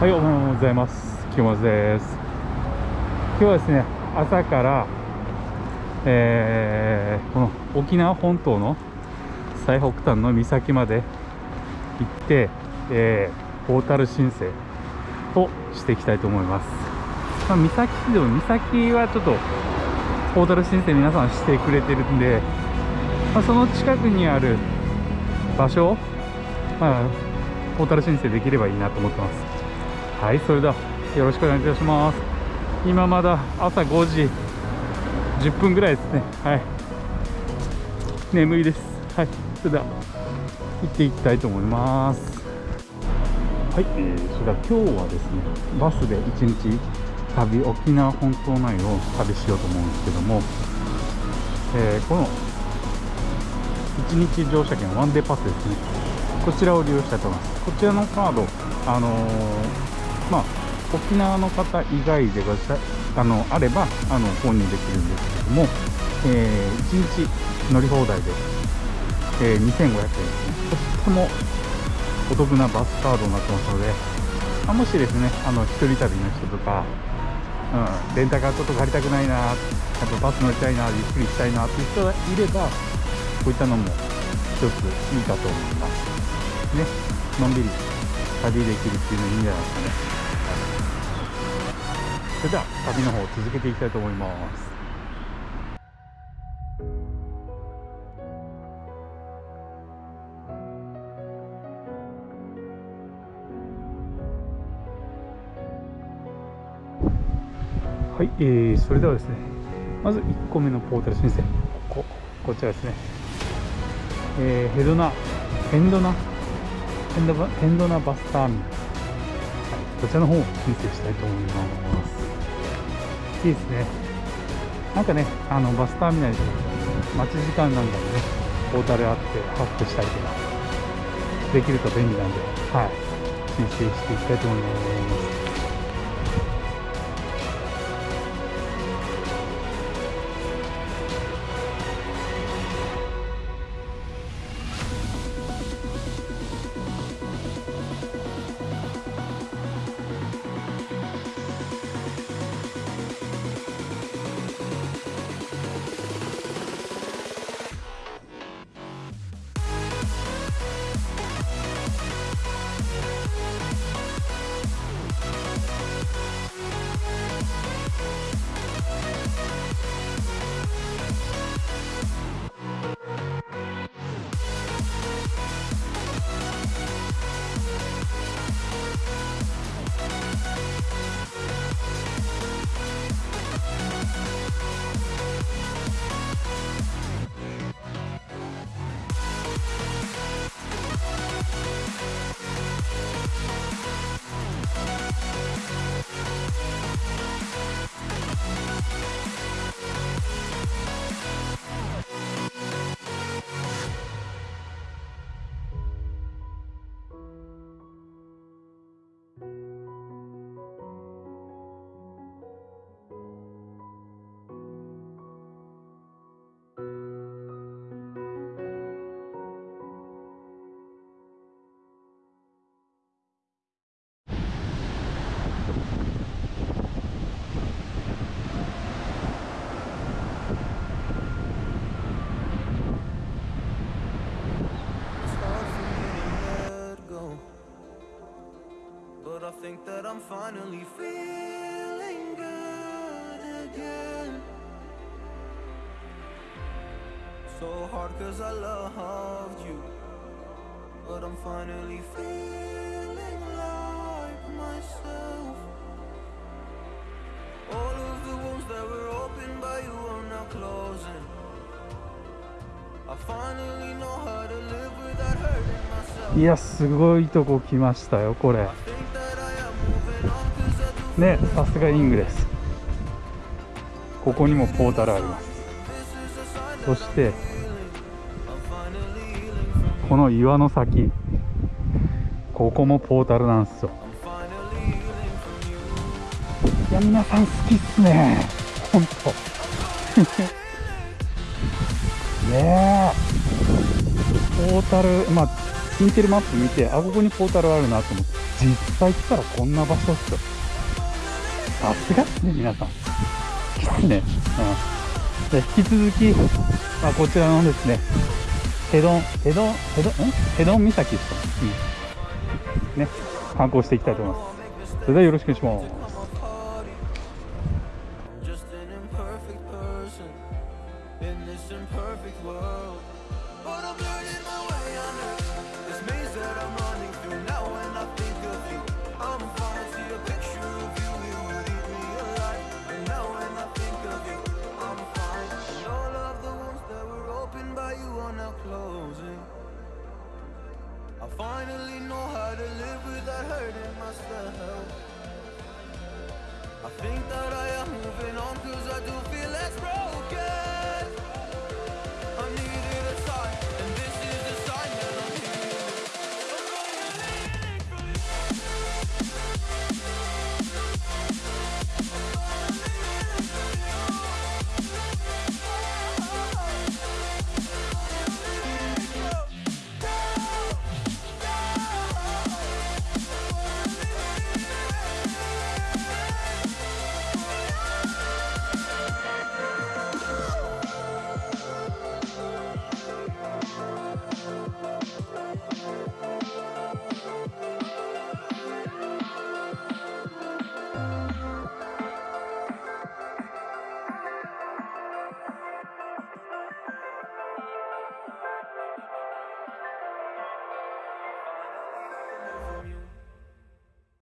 はい、おはようございます。清松です。今日はですね、朝から、えーこの沖縄本島の最北端の岬まで行って、えーポータル申請をしていきたいと思います。まあ、岬市でも岬はちょっとポータル申請皆さんしてくれてるんで、まあ、その近くにある場所を、まあ、ポータル申請できればいいなと思ってます。はい、それではよろしくお願いいたします。今まだ朝5時10分ぐらいですね。はい。眠いです。はい、それでは行っていきたいと思います。はい、えー、それでは今日はですね、バスで1日旅、沖縄本島内を旅しようと思うんですけども、えーこの1日乗車券ワンデーパスですね。こちらを利用したいと思います。こちらのカード、あのーまあ、沖縄の方以外でごあのあればあの購入できるんですけども、え1日乗り放題で、えー2500円ですね。とってもお得なバスカードになってますので、まあもしですね、あの一人旅の人とか、うん、レンタカーちょっと借りたくないな、やっぱバス乗りたいな、ゆっくりしたいなっていう人がいれば、こういったのも一ついいかと思います。ね、のんびり旅できるっていうのいいんじゃないですかね。はいそれでは旅の方を続けていきたいと思います。はい、えー、それではですね、まず1個目のポータル申請、ここ、こちらですね、えーヘドナ、ヘンドナ、ヘンドバヘンドナバスターミナル、はい、こちらの方を申請したいと思います。いいですね。なんかね、あのバスターミナルで待ち時間なんかもね、ポータルあってハックしたりとかできると便利なんで、はい、申請していきたいと思います。I'm finally feeling good again. So hard cause I loved you. But I'm finally feeling like myself. All of the wounds that were opened by you are now closing. I finally know how to live without hurting myself. いや、すごいとこ来ましたよ、これ。ね、さすがイングです。ここにもポータルあります。そして、この岩の先、ここもポータルなんですよ。いや、皆さん好きっすね。ほんと。ねえ。ポータル、まあ、インテルマップ見てあここにポータルあるなと思って実際来たらこんな場所っすよさすがっすね、皆さん。ですね。うん。じゃ引き続き、まあ、こちらのですね、ヘドン、ヘドン、ヘドン、ヘドン岬ですか、うん、ね、観光していきたいと思います。それではよろしくお願いします。I'm. burning my way this maze that I'm without hurting myself I think that I am moving on cause I do feel less broken.